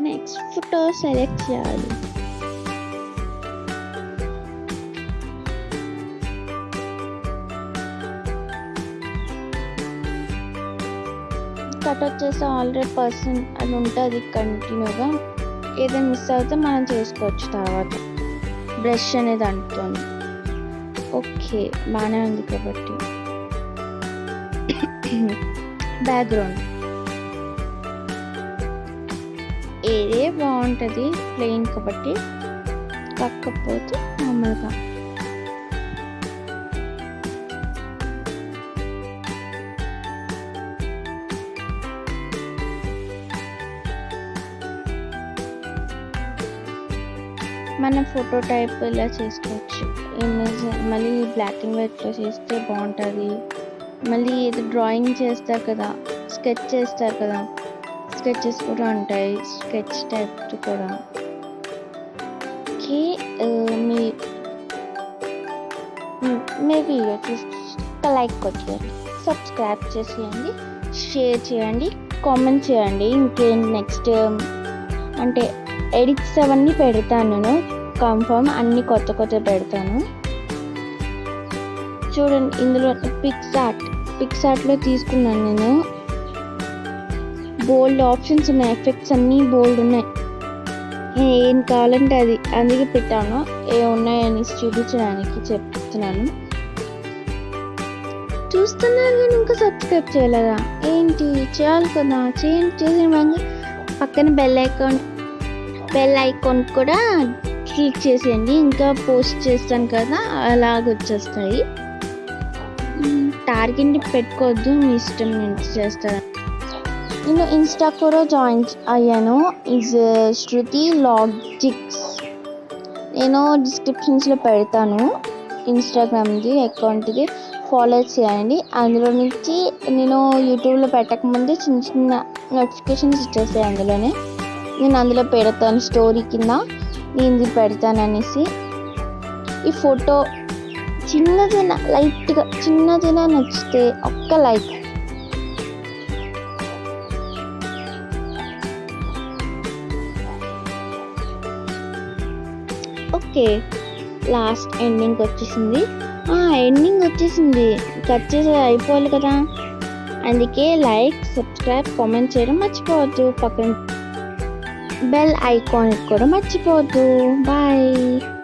Next photo select చేయాలి cut వచ్చేసి already person అది ఉంటుంది కంటిన్యూగా ఏదైనా మిస్ అవుతే మనం చేసుకోవచ్చు తర్వాత. బ్రష్ అనేది అంటుంది ఓకే బాగానే ఉంది కాబట్టి. బ్యాక్గ్రౌండ్ ఏదే బాగుంటుంది ప్లెయిన్ కాబట్టి కాకపోతే మామూలుగా. మనం ఫోటో టైప్ ఇలా చేసుకోవచ్చు. ఇమేజ్ మళ్ళీ బ్లాక్ అండ్ వైట్లో చేస్తే బాగుంటుంది. మళ్ళీ ఇది డ్రాయింగ్ చేస్తారు కదా స్కెచ్ చేస్తారు కదా స్కెచెస్ కూడా ఉంటాయి. స్కెచ్ టైప్ కూడా. కి మీ మీ వీడియో చూసి లైక్ కొట్టేయండి. సబ్స్క్రైబ్ చేసేయండి. షేర్ చేయండి. కామెంట్ చేయండి. ఇంకేం నెక్స్ట్ అంటే ఎడిట్స్ అవన్నీ పెడతాను నేను. కన్ఫర్మ్ అన్ని కొత్త కొత్త పెడతాను. చూడండి ఇందులో పిక్స్ ఆర్ట్ పిక్స్ ఆర్ట్లో తీసుకున్నాను నేను. బోల్డ్ ఆప్షన్స్ ఉన్నాయి ఎఫెక్ట్స్ అన్నీ బోల్డ్ ఉన్నాయి. ఏం కావాలంటే అది. అందుకే పెట్టాను. ఏ ఉన్నాయని చూపించడానికి చెప్తున్నాను. చూస్తున్నారు కానీ ఇంకా సబ్స్క్రైబ్ చేయలేదా? ఏంటి? చేయాలి కదా. చేయండి చేసిన పక్కన బెల్ ఐకాన్ బెల్ ఐకాన్ కూడా క్లిక్ చేసేయండి. ఇంకా పోస్ట్ చేస్తాను కదా. అలాగ వచ్చేస్తాయి. టార్గెట్ పెట్టుకోవద్దు. మీ ఇష్టం నుంచి చేస్తాను. నేను ఇన్స్టా కూడా జాయిన్ అయ్యాను ఇస్ శృతి లాజిక్స్ నేను డిస్క్రిప్షన్స్లో పెడతాను ఇన్స్టాగ్రామ్ది అకౌంట్ది ఫాలో చేయండి అందులో నుంచి నేను యూట్యూబ్లో పెట్టకముందే చిన్న చిన్న నోటిఫికేషన్స్ ఇచ్చేస్తాయి అందులోనే నేను అందులో పెడతాను స్టోరీ కింద నేను ఇది పెడతాను అనేసి ఈ ఫోటో చిన్నదైనా లైట్గా చిన్నదైనా నచ్చితే ఒక్క లైక్ ఓకే. లాస్ట్ ఎండింగ్ వచ్చేసింది. ఎండింగ్ వచ్చేసింది. కట్ చేసి అయిపోవాలి కదా. అందుకే లైక్ సబ్స్క్రైబ్ కామెంట్ చేయడం మర్చిపోవద్దు. పక్కన బెల్ ఐకాన్ కూడా మర్చిపోవద్దు. బాయ్.